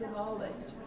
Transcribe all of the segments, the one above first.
Of all ages.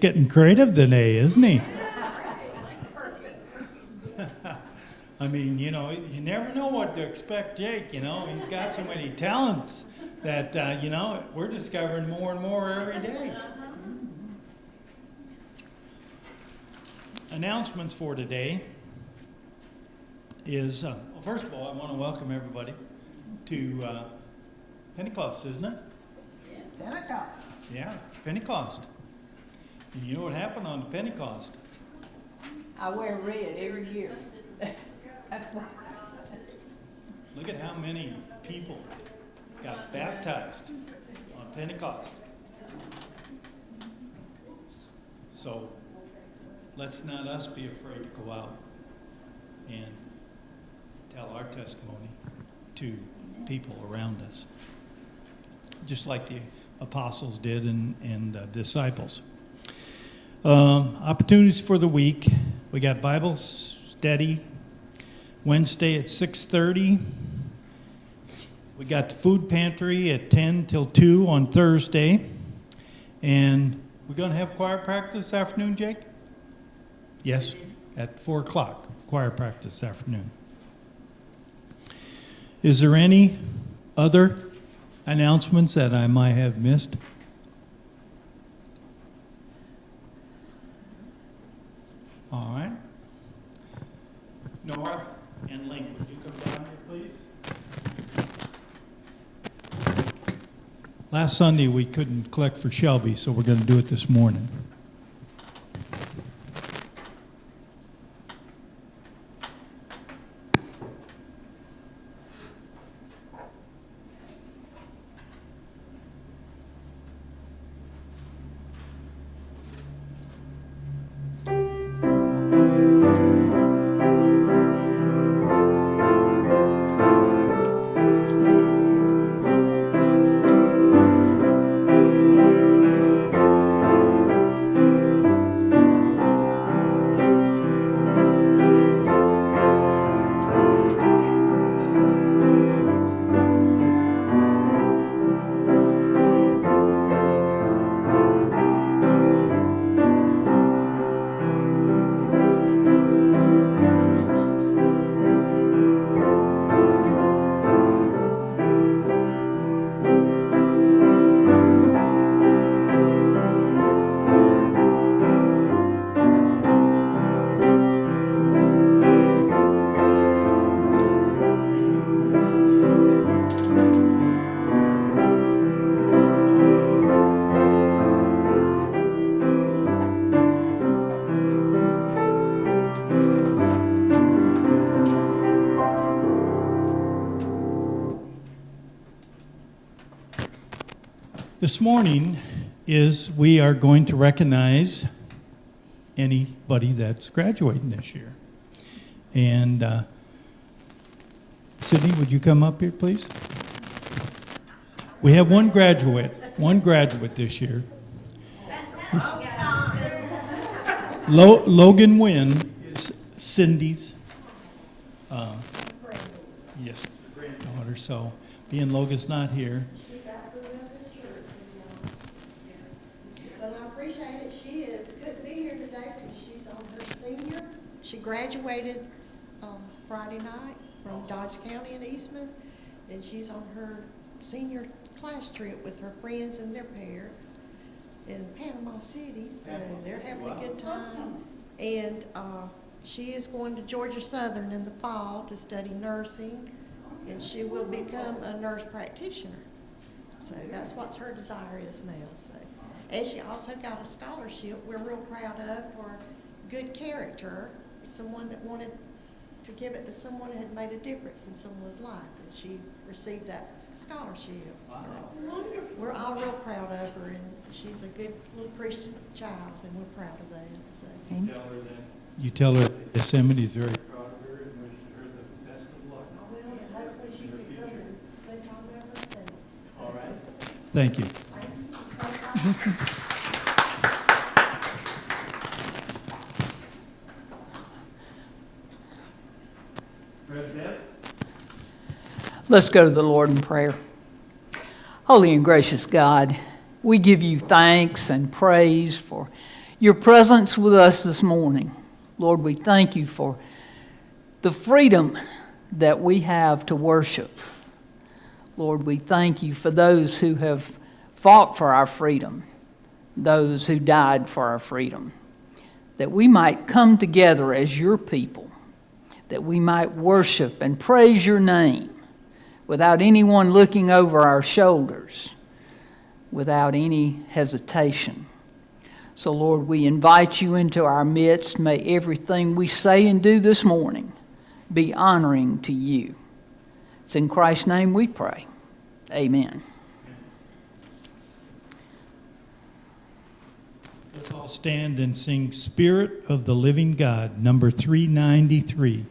Getting creative today, isn't he? I mean, you know, you never know what to expect, Jake. You know, he's got so many talents that, uh, you know, we're discovering more and more every day. Announcements for today is, uh, well, first of all, I want to welcome everybody to uh, Pentecost, isn't it? Pentecost. Yeah, Pentecost. And you know what happened on Pentecost? I wear red every year. That's why. Look at how many people got baptized on Pentecost. So let's not us be afraid to go out and tell our testimony to people around us, just like the apostles did and, and uh, disciples. Um, opportunities for the week. We got Bible study Wednesday at 6:30. We got the food pantry at 10 till 2 on Thursday. And we're going to have choir practice this afternoon, Jake? Yes, at 4 o'clock, choir practice this afternoon. Is there any other announcements that I might have missed? All right. Nora and Link, would you come down here, please? Last Sunday, we couldn't collect for Shelby, so we're going to do it this morning. This morning is we are going to recognize anybody that's graduating this year. And uh, Sydney, would you come up here, please? We have one graduate, one graduate this year. Lo- Logan Wynn is Cindy's, uh, yes, granddaughter. So being Logan's not here, Well, I appreciate it. She is good to be here today because she's on her senior. She graduated um, Friday night from Dodge County in Eastman, and she's on her senior class trip with her friends and their parents in Panama City, so they're having a good time. And uh, she is going to Georgia Southern in the fall to study nursing, and she will become a nurse practitioner. So that's what her desire is now, so. And she also got a scholarship we're real proud of for good character, someone that wanted to give it to someone that had made a difference in someone's life, and she received that scholarship, so. We're all real proud of her, and she's a good little Christian child, and we're proud of that, so. You tell her that. You tell her Yosemite is very proud of her and wish her the best of luck. Oh, I will, and hopefully she can come and think on that herself. All right. Thank you. Rev. Deb? Let's go to the Lord in prayer. Holy and gracious God, we give you thanks and praise for your presence with us this morning. Lord, we thank you for the freedom that we have to worship. Lord, we thank you for those who have fought for our freedom, those who died for our freedom, that we might come together as your people, that we might worship and praise your name without anyone looking over our shoulders, without any hesitation. So, Lord, we invite you into our midst. May everything we say and do this morning be honoring to you. It's in Christ's name we pray. Amen. Let's all stand and sing Spirit of the Living God, number 393.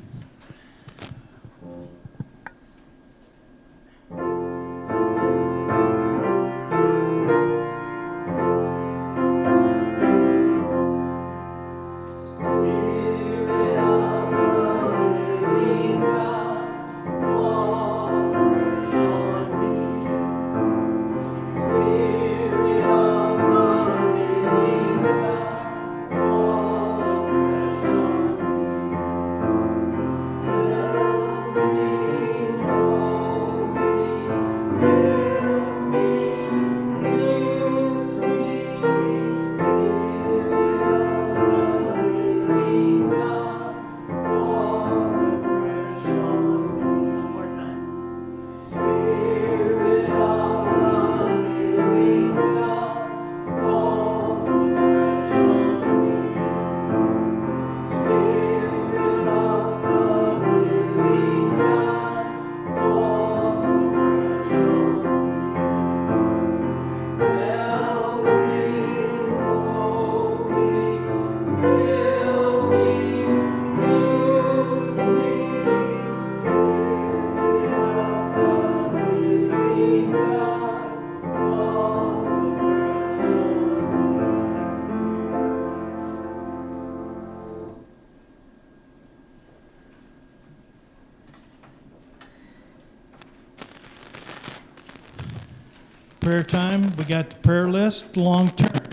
Got the prayer list, long term.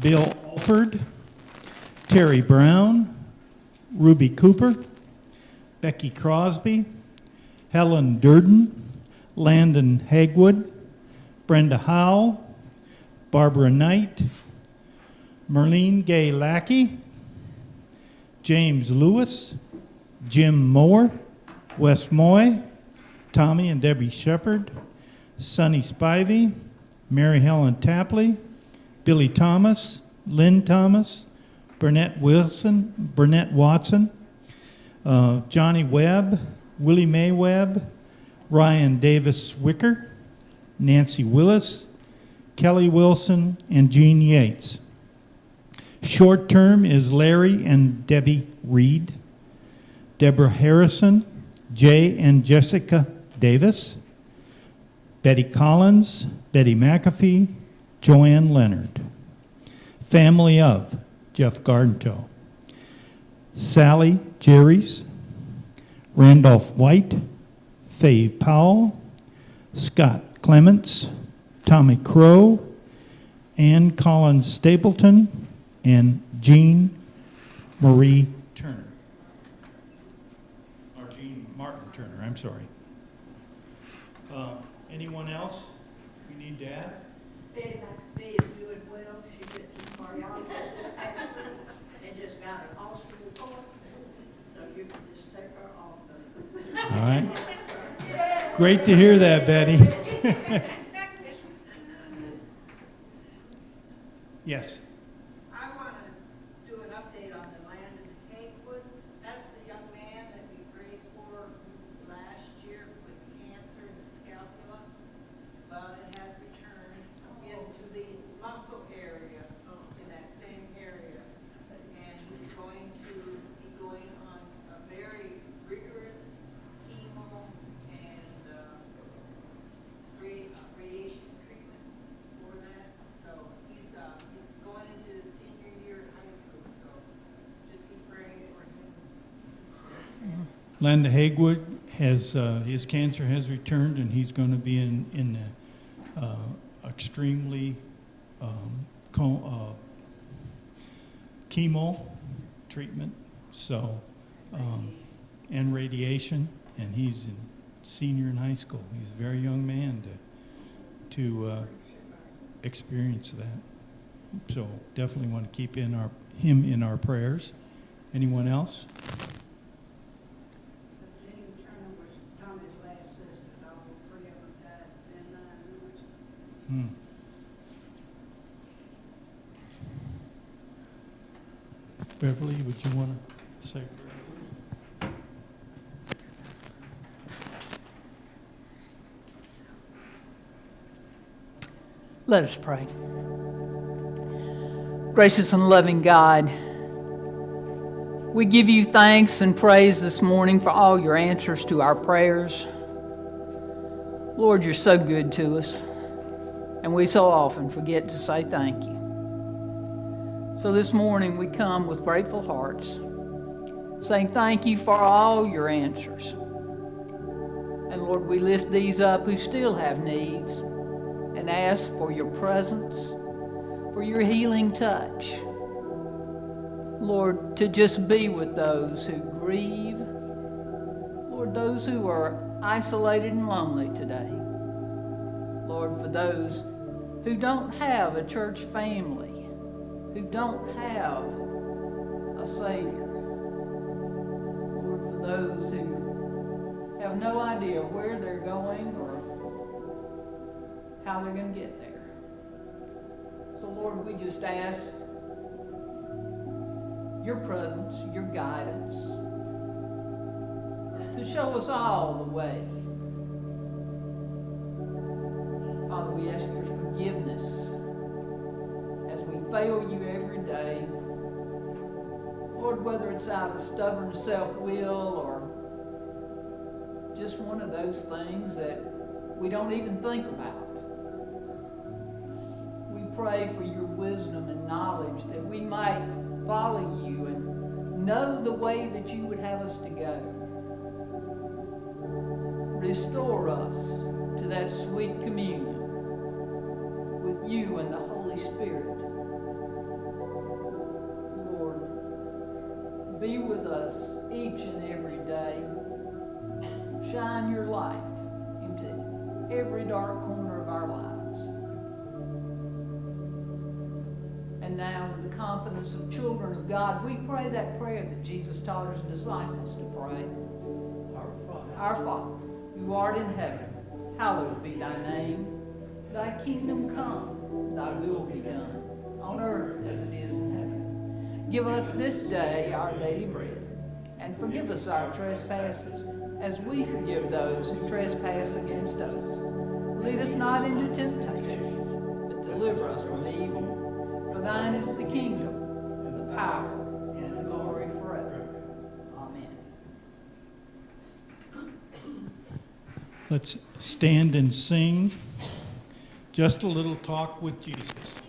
Bill Alford, Terry Brown, Ruby Cooper, Becky Crosby, Helen Durden, Landon Hagwood, Brenda Howell, Barbara Knight, Merlene Gay Lackey, James Lewis, Jim Moore, Wes Moy, Tommy and Debbie Shepard, Sonny Spivey, Mary Helen Tapley, Billy Thomas, Lynn Thomas, Burnett Wilson, Burnett Watson, uh, Johnny Webb, Willie Mae Webb, Ryan Davis Wicker, Nancy Willis, Kelly Wilson, and Jean Yates. Short term is Larry and Debbie Reed, Deborah Harrison, Jay and Jessica Davis, Betty Collins, Betty McAfee, Joanne Leonard. Family of Jeff Gardentoe, Sally Jerry's, Randolph White, Faye Powell, Scott Clements, Tommy Crow, Ann Collins Stapleton, and Jean Marie Turner. Or Jean Martin Turner, I'm sorry. Uh, Anyone else we need to add? Betty McAfee is doing well, she went to cardiology and just got an awesome report, so you can just take her off. All right. Great to hear that, Betty. Yes. I want to do an update on the land in Hatewood. That's the young man that we prayed for last year with cancer in the scapula. Well, it has returned into the muscle area, in that same area. And he's going to be going on a very rigorous chemo and, uh, radi- uh, radiation treatment for that. So he's, uh, he's going Landon Hagwood has, uh, his cancer has returned and he's going to be in, in the, uh, extremely, um, uh, chemo treatment, so, um, and radiation, and he's in senior in high school. He's a very young man to, to, uh, experience that. So definitely want to keep in our, him in our prayers. Anyone else? Jenny Turner was Tommy's last sister, all three of them died in nine months. Hmm. Beverly, would you want to say? Let us pray. Gracious and loving God, we give you thanks and praise this morning for all your answers to our prayers. Lord, you're so good to us, and we so often forget to say thank you. So this morning we come with grateful hearts, saying thank you for all your answers. And Lord, we lift these up who still have needs and ask for your presence, for your healing touch. Lord, to just be with those who grieve, Lord, those who are isolated and lonely today. Lord, for those who don't have a church family, who don't have a Savior. Lord, for those who have no idea where they're going or how they're going to get there. So, Lord, we just ask your presence, your guidance, to show us all the way. Father, we ask your forgiveness as we fail you every day. Lord, whether it's out of stubborn self will or just one of those things that we don't even think about. We pray for your wisdom and knowledge that we might follow you and know the way that you would have us to go. Restore us to that sweet communion you and the Holy Spirit. Lord, be with us each and every day. Shine your light into every dark corner of our lives. And now, with the confidence of children of God, we pray that prayer that Jesus taught his disciples to pray. Our Father, Our Father, who art in heaven, hallowed be thy name. Thy kingdom come, thy will be done, on earth as it is in heaven. Give us this day our daily bread, and forgive us our trespasses, as we forgive those who trespass against us. Lead us not into temptation, but deliver us from evil. For thine is the kingdom, and the power, and the glory forever. Amen. Let's stand and sing. Just a little talk with Jesus.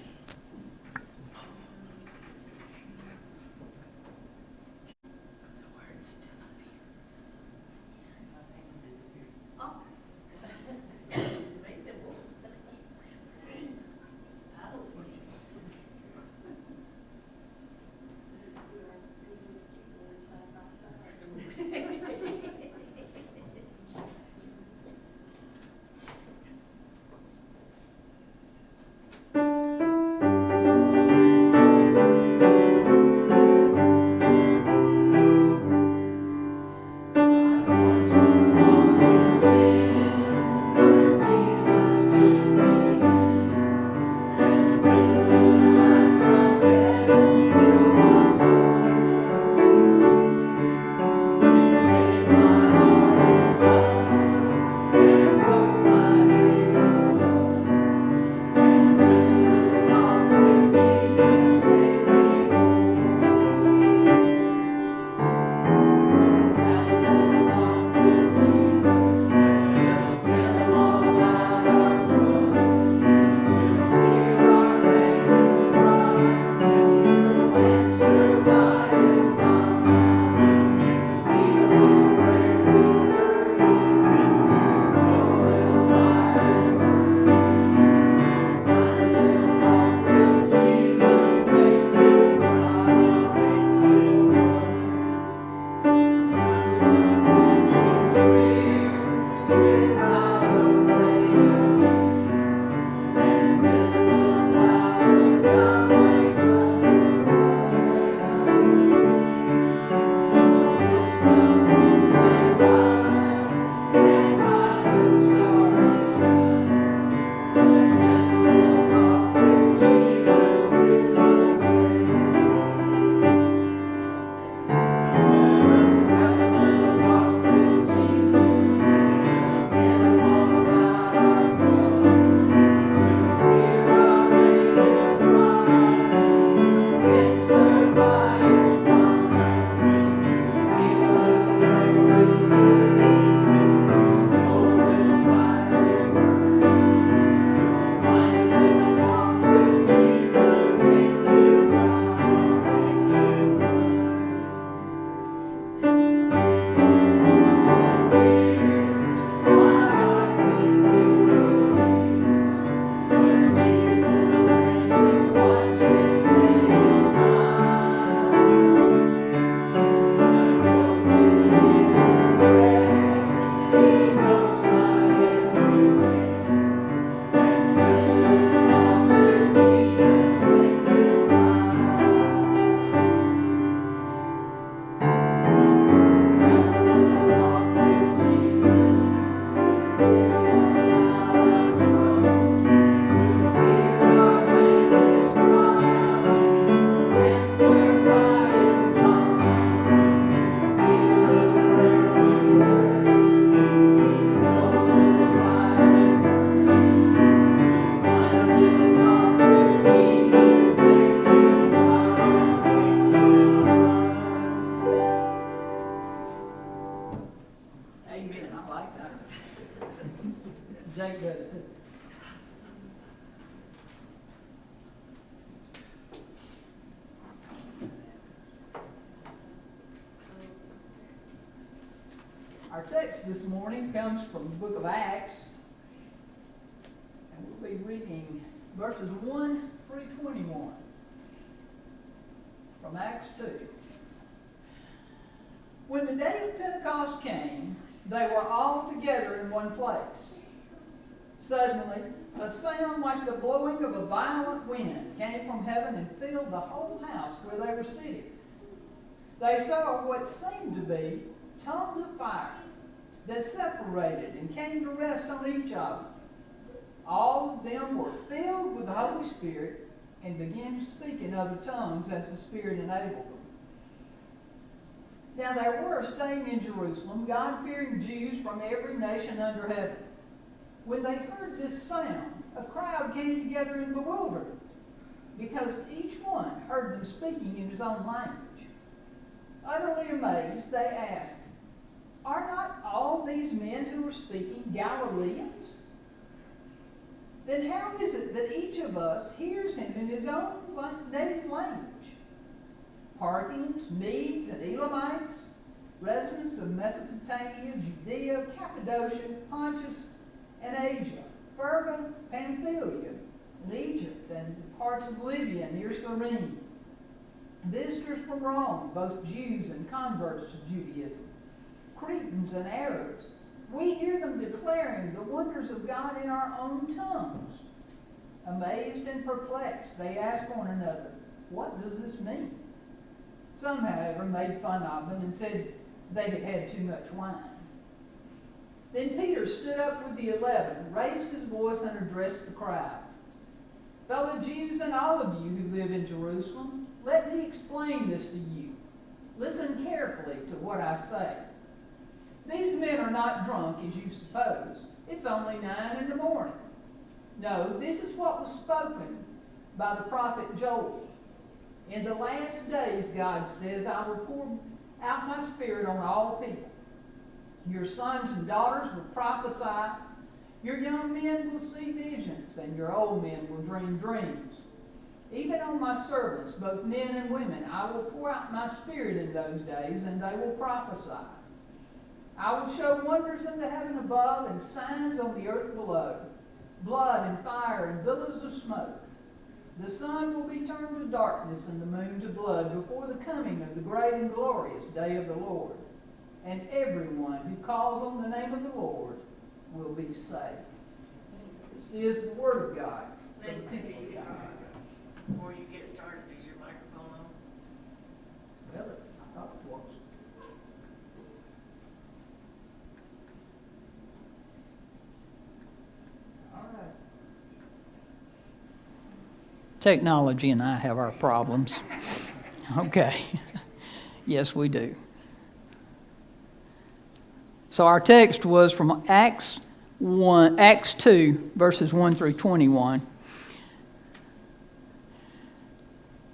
Verses 1 through 21 from Acts 2. When the day of Pentecost came, they were all together in one place. Suddenly, a sound like the blowing of a violent wind came from heaven and filled the whole house where they were sitting. They saw what seemed to be tongues of fire that separated and came to rest on each of them. All of them were filled with the Holy Spirit and began to speak in other tongues as the Spirit enabled them. Now there were staying in Jerusalem God fearing Jews from every nation under heaven. When they heard this sound, a crowd came together in bewilderment, because each one heard them speaking in his own language. Utterly amazed, they asked, Are not all these men who are speaking Galileans? Then how is it that each of us hears him in his own native language? Parthians, Medes, and Elamites, residents of Mesopotamia, Judea, Cappadocia, Pontus, and Asia, Phrygia, Pamphylia, and Egypt, and parts of Libya near Cyrene. Visitors from Rome, both Jews and converts to Judaism, Cretans and Arabs, we hear them declaring the wonders of God in our own tongues. Amazed and perplexed, they ask one another, What does this mean? Some, however, made fun of them and said they had had too much wine. Then Peter stood up with the eleven, raised his voice, and addressed the crowd. Fellow Jews and all of you who live in Jerusalem, let me explain this to you. Listen carefully to what I say. These men are not drunk, as you suppose. It's only nine in the morning. No, this is what was spoken by the prophet Joel. In the last days, God says, I will pour out my spirit on all people. Your sons and daughters will prophesy. Your young men will see visions, and your old men will dream dreams. Even on my servants, both men and women, I will pour out my spirit in those days, and they will prophesy. I will show wonders in the heaven above and signs on the earth below blood and fire and billows of smoke. The sun will be turned to darkness and the moon to blood before the coming of the great and glorious day of the Lord. And everyone who calls on the name of the Lord will be saved. This is the word of God. Lindsay, people of God. Before you get started, is your microphone on? Well, I thought it was. All right. Technology and I have our problems. Okay. Yes, we do. So our text was from Acts 1, Acts 2, verses 1 through 21.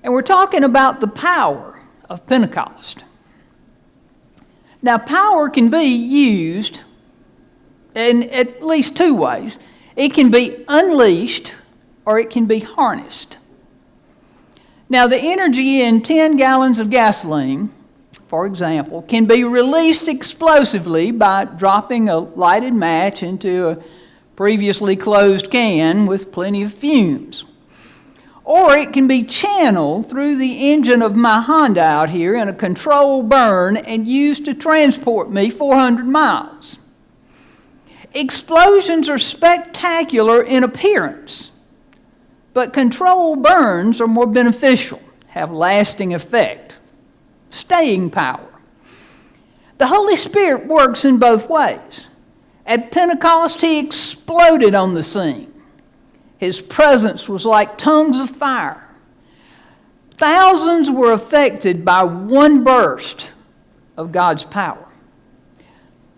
And we're talking about the power of Pentecost. Now, power can be used in at least two ways it can be unleashed or it can be harnessed. Now, the energy in 10 gallons of gasoline, for example, can be released explosively by dropping a lighted match into a previously closed can with plenty of fumes or it can be channeled through the engine of my Honda out here in a controlled burn and used to transport me 400 miles. Explosions are spectacular in appearance, but controlled burns are more beneficial, have lasting effect, staying power. The Holy Spirit works in both ways. At Pentecost, He exploded on the scene. His presence was like tongues of fire. Thousands were affected by one burst of God's power.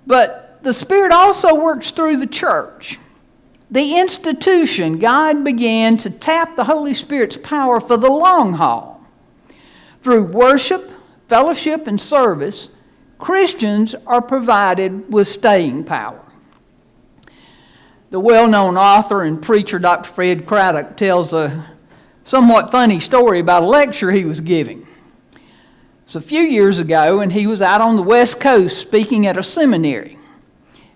But the Spirit also works through the church. The institution, God began to tap the Holy Spirit's power for the long haul. Through worship, fellowship, and service, Christians are provided with staying power. The well known author and preacher Dr. Fred Craddock tells a somewhat funny story about a lecture he was giving. It's a few years ago, and he was out on the West Coast speaking at a seminary.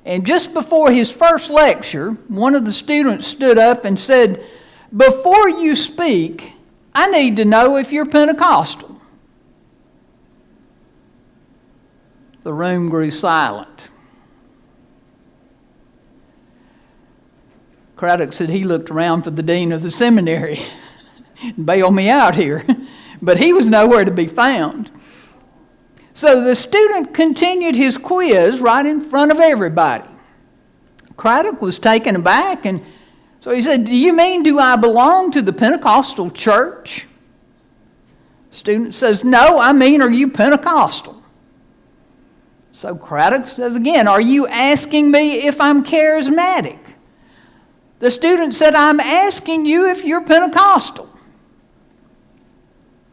And just before his first lecture, one of the students stood up and said, Before you speak, I need to know if you're Pentecostal. The room grew silent. Craddock said he looked around for the dean of the seminary and bailed me out here, but he was nowhere to be found. So the student continued his quiz right in front of everybody. Craddock was taken aback, and so he said, Do you mean, do I belong to the Pentecostal church? Student says, No, I mean, are you Pentecostal? So Craddock says again, Are you asking me if I'm charismatic? The student said, I'm asking you if you're Pentecostal.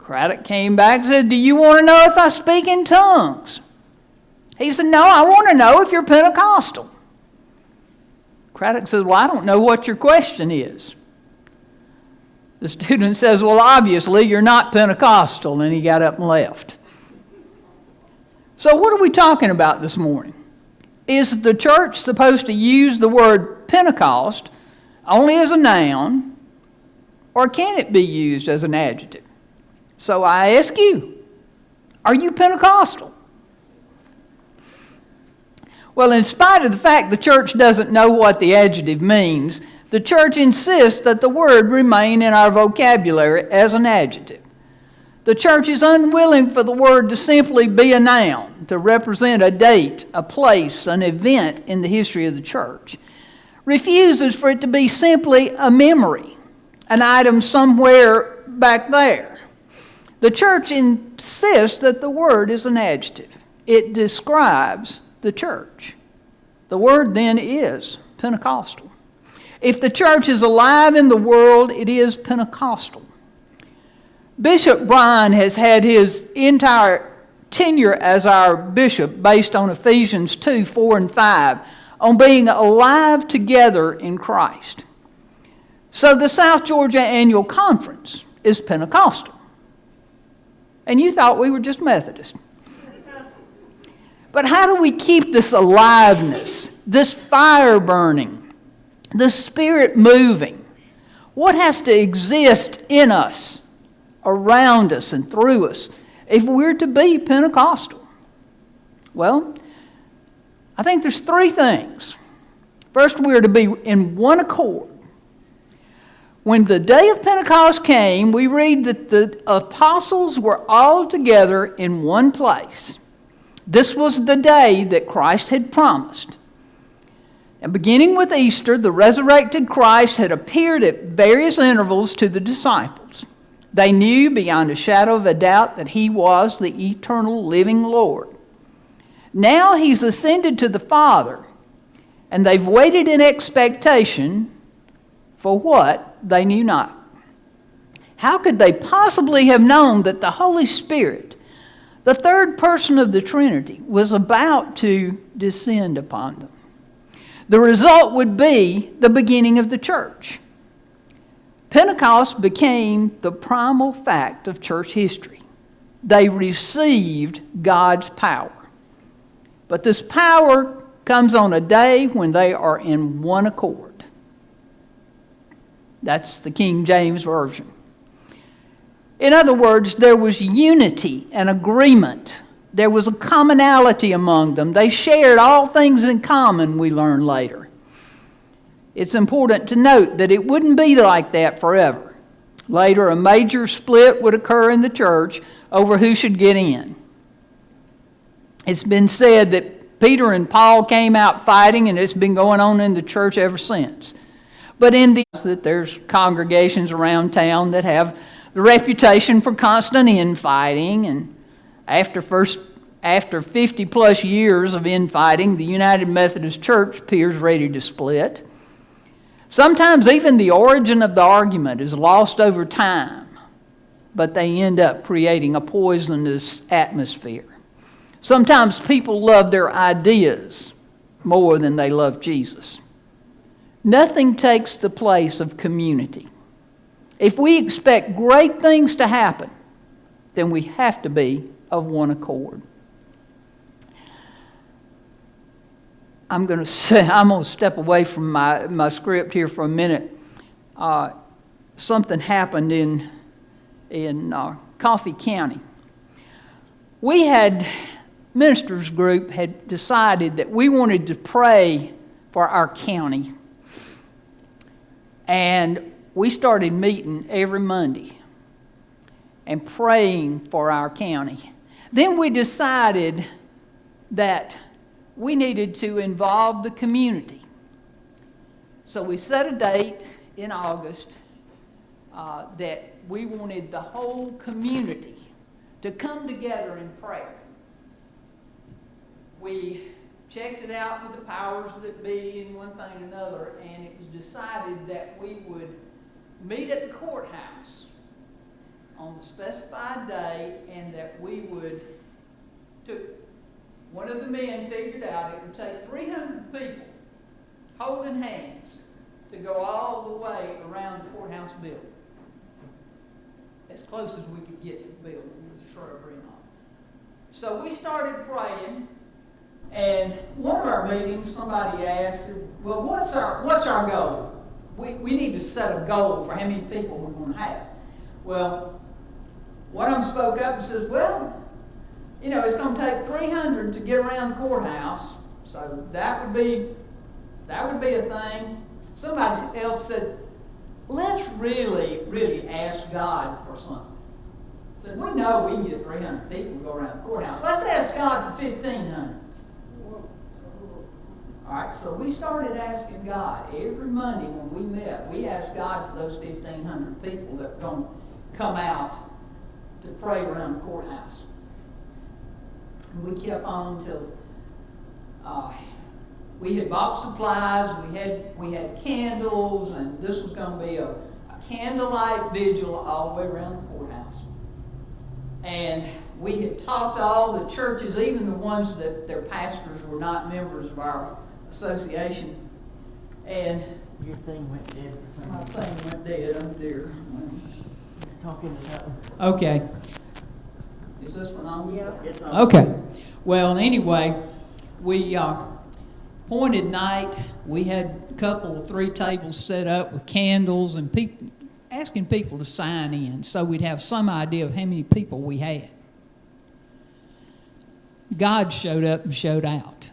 Craddock came back and said, Do you want to know if I speak in tongues? He said, No, I want to know if you're Pentecostal. Craddock says, Well, I don't know what your question is. The student says, Well, obviously, you're not Pentecostal. And he got up and left. So, what are we talking about this morning? Is the church supposed to use the word Pentecost only as a noun, or can it be used as an adjective? So I ask you, are you Pentecostal? Well, in spite of the fact the church doesn't know what the adjective means, the church insists that the word remain in our vocabulary as an adjective. The church is unwilling for the word to simply be a noun, to represent a date, a place, an event in the history of the church. Refuses for it to be simply a memory, an item somewhere back there. The church insists that the word is an adjective. It describes the church. The word then is Pentecostal. If the church is alive in the world, it is Pentecostal. Bishop Bryan has had his entire tenure as our bishop based on Ephesians 2 4 and 5 on being alive together in Christ. So the South Georgia Annual Conference is Pentecostal. And you thought we were just Methodist. But how do we keep this aliveness, this fire burning, the spirit moving? What has to exist in us, around us, and through us if we're to be Pentecostal? Well, I think there's three things. First, we're to be in one accord. When the day of Pentecost came, we read that the apostles were all together in one place. This was the day that Christ had promised. And beginning with Easter, the resurrected Christ had appeared at various intervals to the disciples. They knew beyond a shadow of a doubt that he was the eternal living Lord. Now he's ascended to the Father, and they've waited in expectation for what they knew not. How could they possibly have known that the Holy Spirit, the third person of the Trinity, was about to descend upon them? The result would be the beginning of the church. Pentecost became the primal fact of church history. They received God's power. But this power comes on a day when they are in one accord. That's the King James Version. In other words, there was unity and agreement. There was a commonality among them. They shared all things in common, we learn later. It's important to note that it wouldn't be like that forever. Later, a major split would occur in the church over who should get in. It's been said that Peter and Paul came out fighting, and it's been going on in the church ever since. But in the that there's congregations around town that have the reputation for constant infighting, and after first after 50 plus years of infighting, the United Methodist Church appears ready to split. Sometimes even the origin of the argument is lost over time, but they end up creating a poisonous atmosphere. Sometimes people love their ideas more than they love Jesus. Nothing takes the place of community. If we expect great things to happen, then we have to be of one accord. I'm going to say, I'm going to step away from my, my script here for a minute. Uh, something happened in, in uh, Coffee County. We had, ministers group had decided that we wanted to pray for our county. And we started meeting every Monday and praying for our county. Then we decided that we needed to involve the community. So we set a date in August uh, that we wanted the whole community to come together in prayer. We checked it out with the powers that be and one thing and another, and it was decided that we would meet at the courthouse on the specified day and that we would, took, one of the men figured out it would take 300 people holding hands to go all the way around the courthouse building. As close as we could get to the building with the shrubbery and all. So we started praying, and one of our meetings, somebody asked, well, what's our, what's our goal? We, we need to set a goal for how many people we're going to have. Well, one of them spoke up and says, well, you know, it's going to take 300 to get around the courthouse, so that would be, that would be a thing. Somebody else said, let's really, really ask God for something. Said, we know we can get 300 people to go around the courthouse. Let's ask God for 1,500. All right, so we started asking God every Monday when we met. We asked God for those 1,500 people that were going to come out to pray around the courthouse. And we kept on until uh, we had bought supplies. We had we had candles, and this was going to be a, a candlelight vigil all the way around the courthouse. And we had talked to all the churches, even the ones that their pastors were not members of our association. And Your thing went dead for my reason. thing went dead up there. Talking one. Okay. Is this one on? Yeah. It's on. Okay. Well, anyway, we uh, appointed night. We had a couple, three tables set up with candles and people asking people to sign in, so we'd have some idea of how many people we had. God showed up and showed out.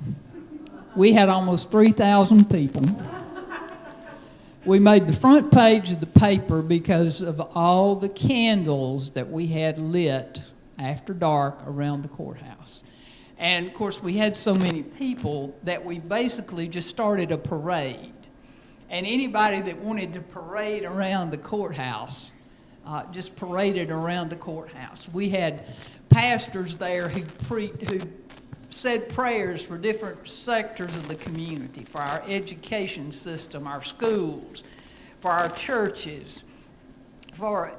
We had almost 3,000 people. We made the front page of the paper because of all the candles that we had lit after dark around the courthouse. And of course, we had so many people that we basically just started a parade. And anybody that wanted to parade around the courthouse uh, just paraded around the courthouse. We had pastors there who, pre- who said prayers for different sectors of the community, for our education system, our schools, for our churches, for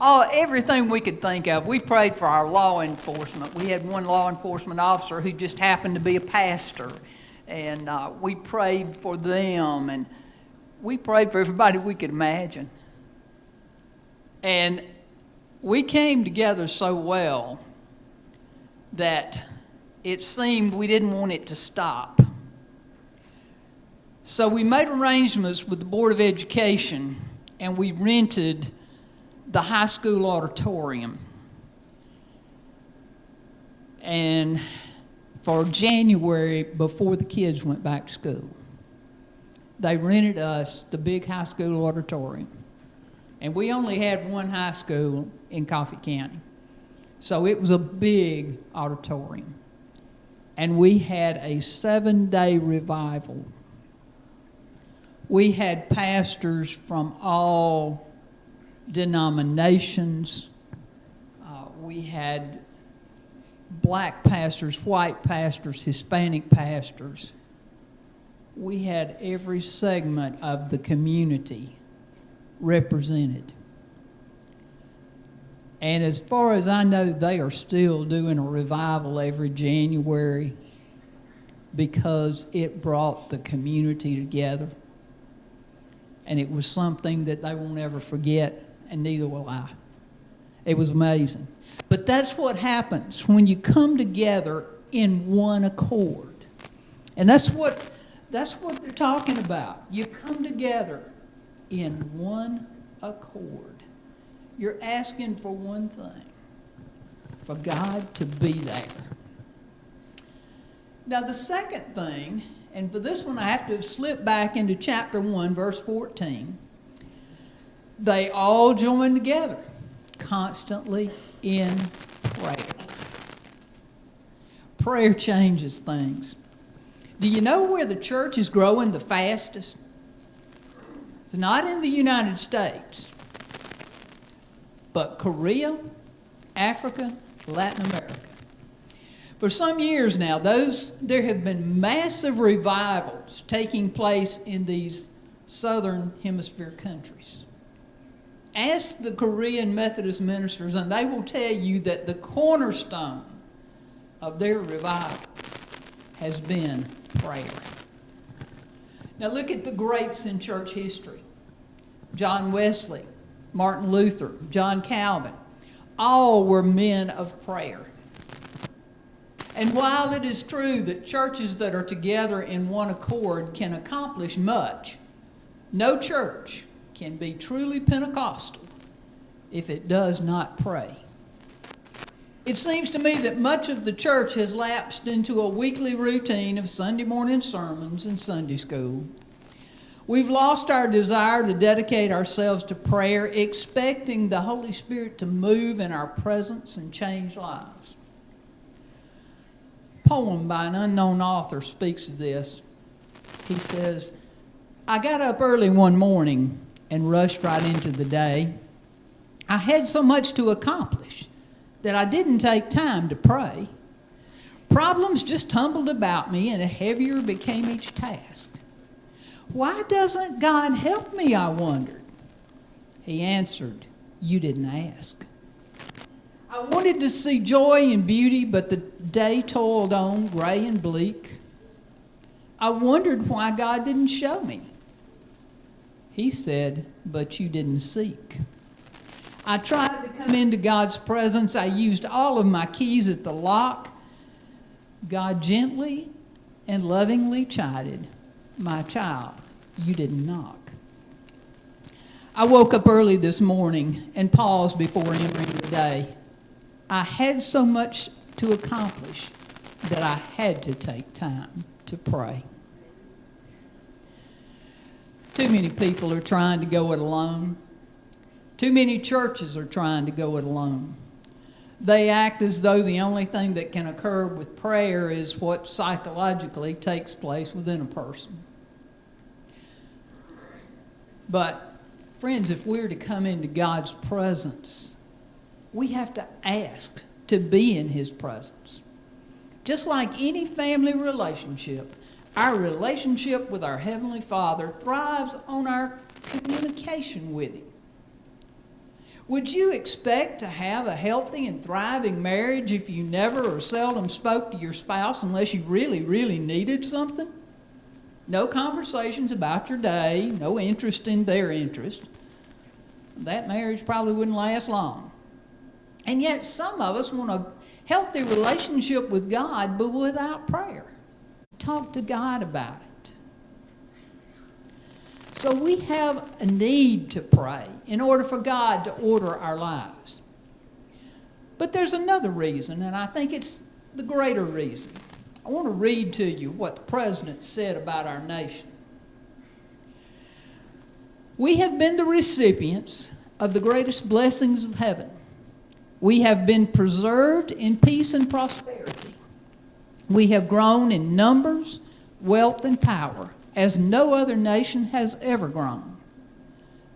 all, everything we could think of. We prayed for our law enforcement. We had one law enforcement officer who just happened to be a pastor, and uh, we prayed for them, and we prayed for everybody we could imagine. And we came together so well that it seemed we didn't want it to stop. So we made arrangements with the Board of Education and we rented the high school auditorium. And for January, before the kids went back to school, they rented us the big high school auditorium. And we only had one high school in Coffee County. So it was a big auditorium. And we had a seven day revival. We had pastors from all denominations. Uh, we had black pastors, white pastors, Hispanic pastors. We had every segment of the community represented. And as far as I know, they are still doing a revival every January because it brought the community together. And it was something that they won't ever forget, and neither will I. It was amazing. But that's what happens when you come together in one accord. And that's what, that's what they're talking about. You come together in one accord. You're asking for one thing for God to be there. Now, the second thing, and for this one I have to slip back into chapter 1, verse 14. They all join together constantly in prayer. Prayer changes things. Do you know where the church is growing the fastest? It's not in the United States, but Korea, Africa, Latin America. For some years now, those, there have been massive revivals taking place in these southern hemisphere countries. Ask the Korean Methodist ministers, and they will tell you that the cornerstone of their revival has been prayer. Now look at the greats in church history John Wesley, Martin Luther, John Calvin. All were men of prayer. And while it is true that churches that are together in one accord can accomplish much, no church can be truly Pentecostal if it does not pray. It seems to me that much of the church has lapsed into a weekly routine of Sunday morning sermons and Sunday school. We've lost our desire to dedicate ourselves to prayer, expecting the Holy Spirit to move in our presence and change lives. A poem by an unknown author speaks of this. He says, I got up early one morning and rushed right into the day. I had so much to accomplish that I didn't take time to pray. Problems just tumbled about me, and a heavier became each task. Why doesn't God help me? I wondered. He answered, You didn't ask. I wanted to see joy and beauty, but the day toiled on, gray and bleak. I wondered why God didn't show me. He said, But you didn't seek. I tried to come into God's presence. I used all of my keys at the lock. God gently and lovingly chided, My child, you didn't knock. I woke up early this morning and paused before entering the day. I had so much to accomplish that I had to take time to pray. Too many people are trying to go it alone. Too many churches are trying to go it alone. They act as though the only thing that can occur with prayer is what psychologically takes place within a person. But, friends, if we're to come into God's presence, we have to ask to be in His presence. Just like any family relationship, our relationship with our Heavenly Father thrives on our communication with Him. Would you expect to have a healthy and thriving marriage if you never or seldom spoke to your spouse unless you really, really needed something? No conversations about your day, no interest in their interest. That marriage probably wouldn't last long. And yet, some of us want a healthy relationship with God, but without prayer. Talk to God about it. So we have a need to pray in order for God to order our lives. But there's another reason, and I think it's the greater reason. I want to read to you what the president said about our nation. We have been the recipients of the greatest blessings of heaven. We have been preserved in peace and prosperity. We have grown in numbers, wealth, and power as no other nation has ever grown.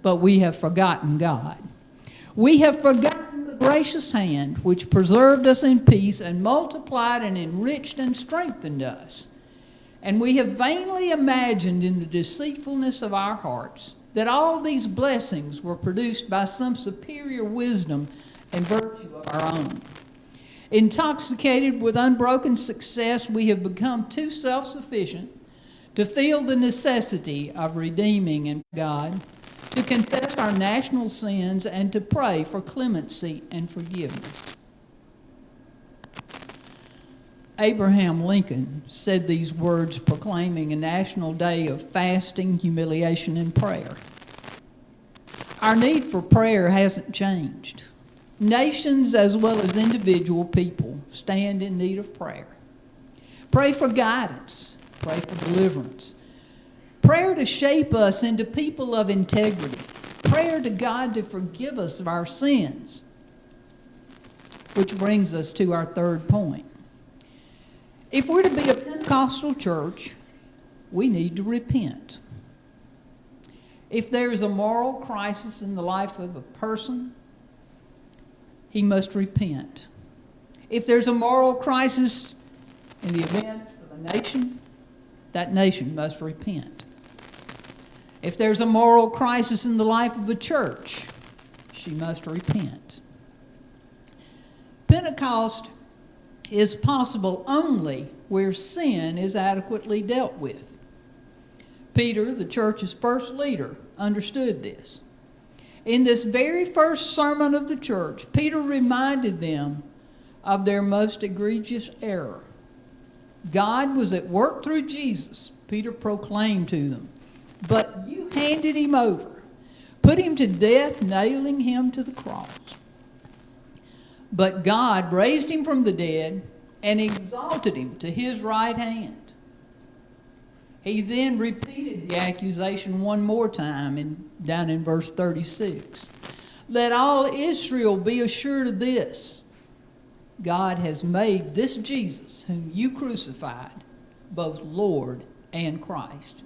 But we have forgotten God. We have forgotten gracious hand which preserved us in peace and multiplied and enriched and strengthened us. And we have vainly imagined in the deceitfulness of our hearts that all these blessings were produced by some superior wisdom and virtue of our own. Intoxicated with unbroken success, we have become too self sufficient to feel the necessity of redeeming and God, to confess our national sins, and to pray for clemency and forgiveness. Abraham Lincoln said these words proclaiming a national day of fasting, humiliation, and prayer. Our need for prayer hasn't changed. Nations as well as individual people stand in need of prayer. Pray for guidance, pray for deliverance. Prayer to shape us into people of integrity. Prayer to God to forgive us of our sins. Which brings us to our third point. If we're to be a Pentecostal church, we need to repent. If there is a moral crisis in the life of a person, he must repent. If there's a moral crisis in the events of a nation, that nation must repent. If there's a moral crisis in the life of a church, she must repent. Pentecost is possible only where sin is adequately dealt with. Peter, the church's first leader, understood this. In this very first sermon of the church, Peter reminded them of their most egregious error. God was at work through Jesus, Peter proclaimed to them, but you handed him over, put him to death, nailing him to the cross. But God raised him from the dead and exalted him to his right hand. He then repeated the accusation one more time in, down in verse 36. Let all Israel be assured of this God has made this Jesus, whom you crucified, both Lord and Christ.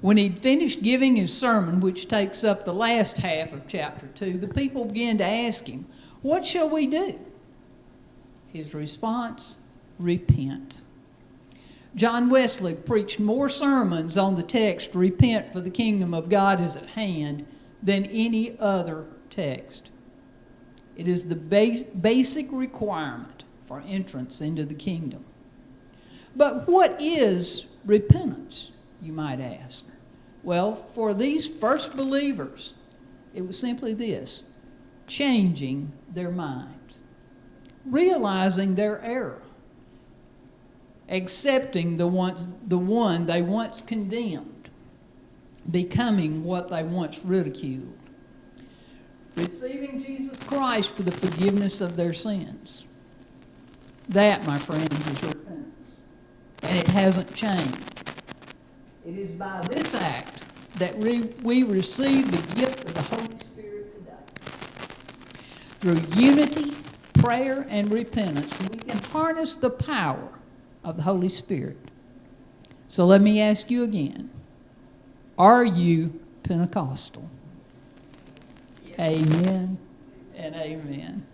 When he'd finished giving his sermon, which takes up the last half of chapter 2, the people began to ask him, What shall we do? His response, Repent. John Wesley preached more sermons on the text, Repent, for the kingdom of God is at hand, than any other text. It is the base, basic requirement for entrance into the kingdom. But what is repentance, you might ask? Well, for these first believers, it was simply this changing their minds, realizing their error, accepting the, once, the one they once condemned, becoming what they once ridiculed, receiving Jesus Christ for the forgiveness of their sins. That, my friends, is repentance. And it hasn't changed. It is by this act that we, we receive the gift of the Holy Spirit today. Through unity, prayer, and repentance, we can harness the power of the Holy Spirit. So let me ask you again Are you Pentecostal? Amen and amen.